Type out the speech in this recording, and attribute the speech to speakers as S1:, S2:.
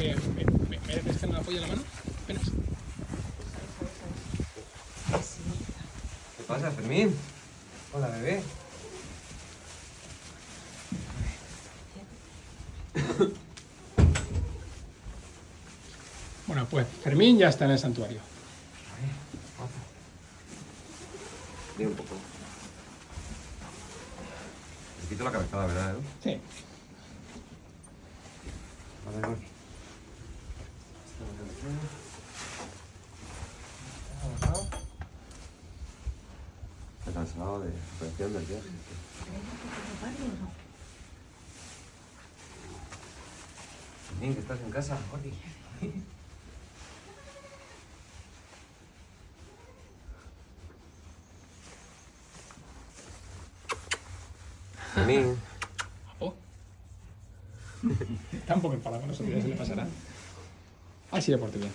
S1: ahí a la mano. Apenas.
S2: ¿Qué pasa, Fermín? Hola, bebé.
S1: Bueno, pues Fermín ya está en el santuario.
S2: Dime un poco. Te quito la cabezada, ¿verdad, Edu?
S1: Sí.
S2: Vale, voy. Cansado de presión del viaje. Fermín, que estás en casa, Jordi.
S1: Oh. Está un poco enfadado con nosotros, ya se le pasará. Así de por ti bien.